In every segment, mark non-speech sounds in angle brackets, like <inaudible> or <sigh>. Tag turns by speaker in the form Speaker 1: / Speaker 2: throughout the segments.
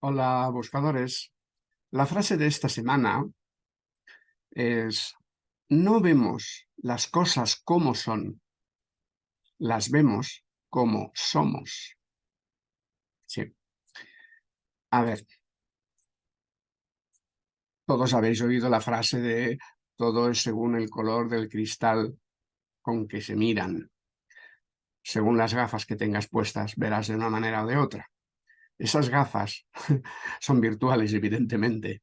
Speaker 1: Hola, buscadores. La frase de esta semana es no vemos las cosas como son, las vemos como somos. Sí. A ver. Todos habéis oído la frase de todo es según el color del cristal con que se miran. Según las gafas que tengas puestas, verás de una manera o de otra. Esas gafas <laughs> son virtuales, evidentemente.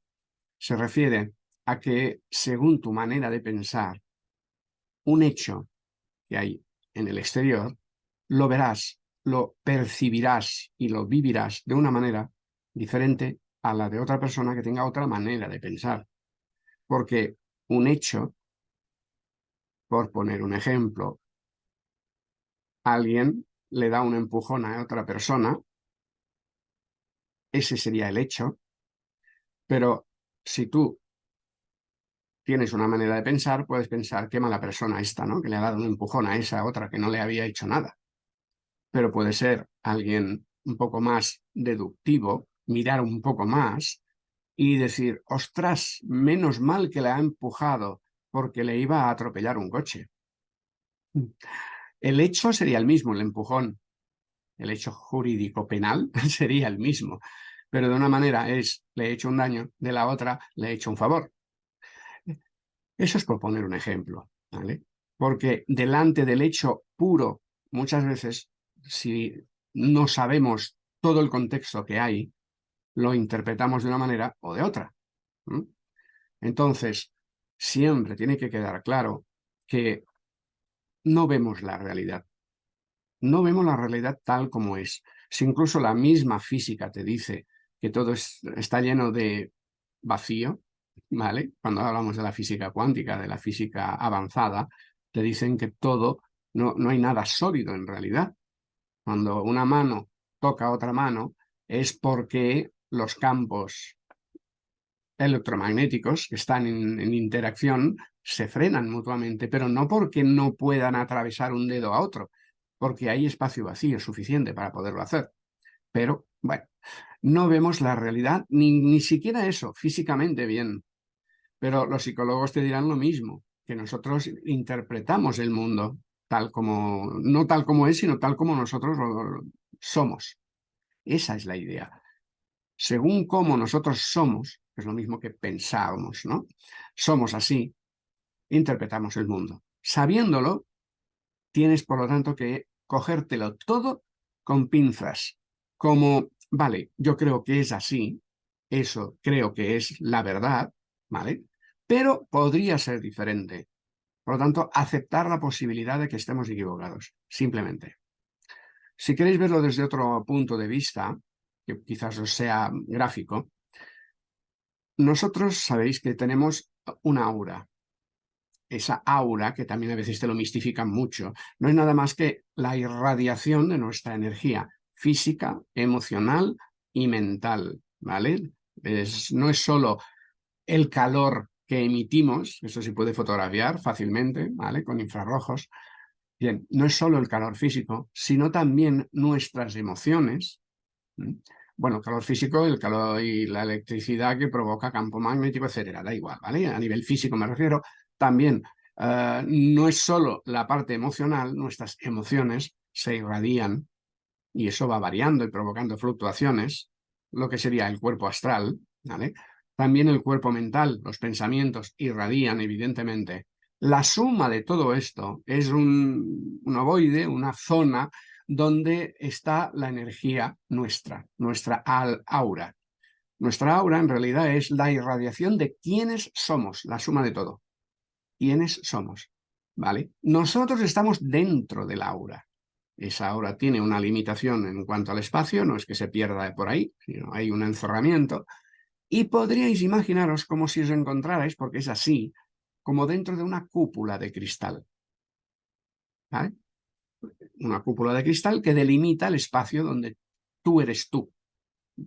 Speaker 1: Se refiere a que, según tu manera de pensar, un hecho que hay en el exterior, lo verás, lo percibirás y lo vivirás de una manera diferente a la de otra persona que tenga otra manera de pensar. Porque un hecho, por poner un ejemplo, alguien le da un empujón a otra persona ese sería el hecho, pero si tú tienes una manera de pensar, puedes pensar qué mala persona esta, ¿no? Que le ha dado un empujón a esa otra que no le había hecho nada. Pero puede ser alguien un poco más deductivo, mirar un poco más y decir, ostras, menos mal que le ha empujado porque le iba a atropellar un coche. El hecho sería el mismo, el empujón, el hecho jurídico penal <laughs> sería el mismo, pero de una manera es le he hecho un daño, de la otra le he hecho un favor. Eso es por poner un ejemplo, ¿vale? Porque delante del hecho puro, muchas veces, si no sabemos todo el contexto que hay, lo interpretamos de una manera o de otra. Entonces, siempre tiene que quedar claro que no vemos la realidad, no vemos la realidad tal como es. Si incluso la misma física te dice que todo está lleno de vacío, ¿vale? Cuando hablamos de la física cuántica, de la física avanzada, te dicen que todo, no, no hay nada sólido en realidad. Cuando una mano toca otra mano, es porque los campos electromagnéticos que están en, interacción se frenan mutuamente, pero no porque no puedan atravesar un dedo a otro, porque hay espacio vacío suficiente para poderlo hacer. Pero, bueno, no vemos la realidad, ni, ni siquiera eso, físicamente bien. Pero los psicólogos te dirán lo mismo, que nosotros interpretamos el mundo tal como, no tal como es, sino tal como nosotros somos. Esa es la idea. Según cómo nosotros somos, es lo mismo que pensábamos, ¿no? Somos así, interpretamos el mundo. Sabiéndolo, tienes por lo tanto que cogértelo todo con pinzas, como, vale, yo creo que es así, eso creo que es la verdad, ¿vale? Pero podría ser diferente. Por lo tanto, aceptar la posibilidad de que estemos equivocados, simplemente. Si queréis verlo desde otro punto de vista, que quizás os sea gráfico, nosotros sabéis que tenemos una aura, esa aura, que también a veces te lo mistifican mucho, no es nada más que la irradiación de nuestra energía física, emocional y mental, ¿vale? no es solo el calor que emitimos, eso se puede fotografiar fácilmente, ¿vale? Con infrarrojos. Bien, no es solo el calor físico, sino también nuestras emociones. Bueno, calor físico, el calor y la electricidad que provoca campo magnético, etcétera, da igual, ¿vale? A nivel físico me refiero, también eh, no es solo la parte emocional, nuestras emociones se irradian y eso va variando y provocando fluctuaciones, lo que sería el cuerpo astral, ¿vale? También el cuerpo mental, los pensamientos irradian evidentemente. La suma de todo esto es un, un ovoide, una zona donde está la energía nuestra, nuestra aura. Nuestra aura en realidad es la irradiación de quiénes somos, la suma de todo quiénes somos. ¿vale? Nosotros estamos dentro del aura. Esa aura tiene una limitación en cuanto al espacio, no es que se pierda por ahí, sino hay un encerramiento. Y podríais imaginaros como si os encontrarais, porque es así, como dentro de una cúpula de cristal. ¿Vale? Una cúpula de cristal que delimita el espacio donde tú eres tú.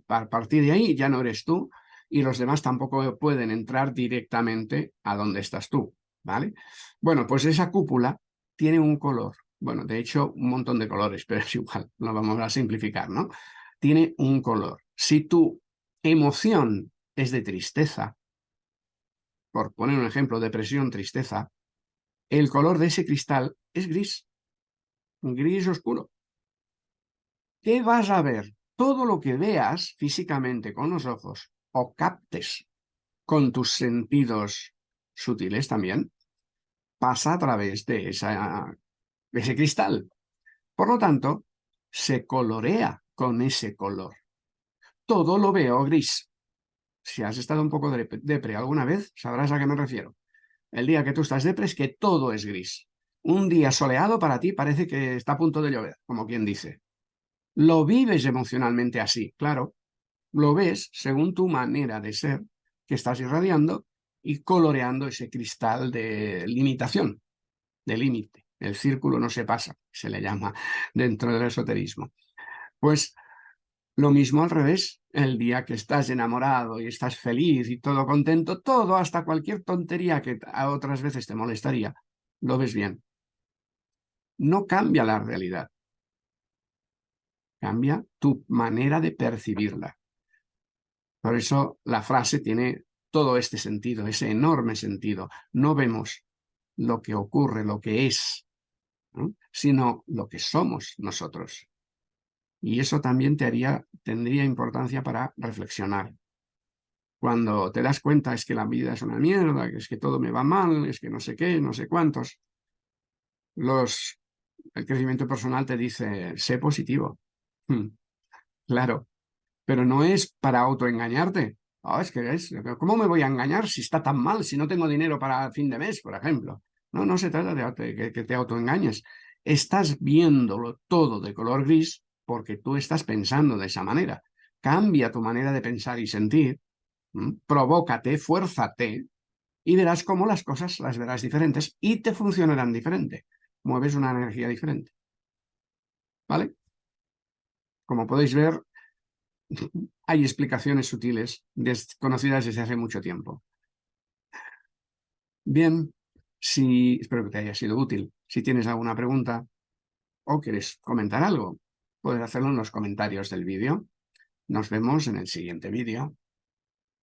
Speaker 1: A partir de ahí ya no eres tú y los demás tampoco pueden entrar directamente a donde estás tú. ¿Vale? Bueno, pues esa cúpula tiene un color, bueno, de hecho un montón de colores, <laughs> pero es igual, lo vamos a simplificar, ¿no? Tiene un color. Si tú emoción es de tristeza, por poner un ejemplo, depresión, tristeza, el color de ese cristal es gris, gris oscuro. ¿Qué vas a ver? Todo lo que veas físicamente con los ojos o captes con tus sentidos sutiles también, pasa a través de, ese cristal. Por lo tanto, se colorea con ese color. Todo lo veo gris. Si has estado un poco depre alguna vez, sabrás a qué me refiero. El día que tú estás depre es que todo es gris. Un día soleado para ti parece que está a punto de llover, como quien dice. Lo vives emocionalmente así, claro. Lo ves según tu manera de ser, que estás irradiando y coloreando ese cristal de limitación, de límite. El círculo no se pasa, se le llama dentro del esoterismo. Pues lo mismo al revés, el día que estás enamorado y estás feliz y todo contento, todo, hasta cualquier tontería que a otras veces te molestaría, lo ves bien. No cambia la realidad. Cambia tu manera de percibirla. Por eso la frase tiene todo este sentido, ese enorme sentido. No vemos lo que ocurre, lo que es, sino lo que somos nosotros. Y eso también tendría importancia para reflexionar. Cuando te das cuenta es que la vida es una mierda, que es que todo me va mal, es que no sé qué, no sé cuántos. Los, el crecimiento personal te dice, sé positivo. <laughs> Claro, pero no es para autoengañarte. Oh, es que es, ¿Cómo me voy a engañar si está tan mal, si no tengo dinero para fin de mes, por ejemplo? No, no se trata de que, que te autoengañes. Estás viéndolo todo de color gris porque tú estás pensando de esa manera. Cambia tu manera de pensar y sentir, provócate, fuérzate, y verás cómo las cosas las verás diferentes y te funcionarán diferente. Mueves una energía diferente. ¿Vale? Como podéis ver, hay explicaciones sutiles desconocidas desde hace mucho tiempo. Bien, si, espero que te haya sido útil. Si tienes alguna pregunta o quieres comentar algo, puedes hacerlo en los comentarios del vídeo. Nos vemos en el siguiente vídeo.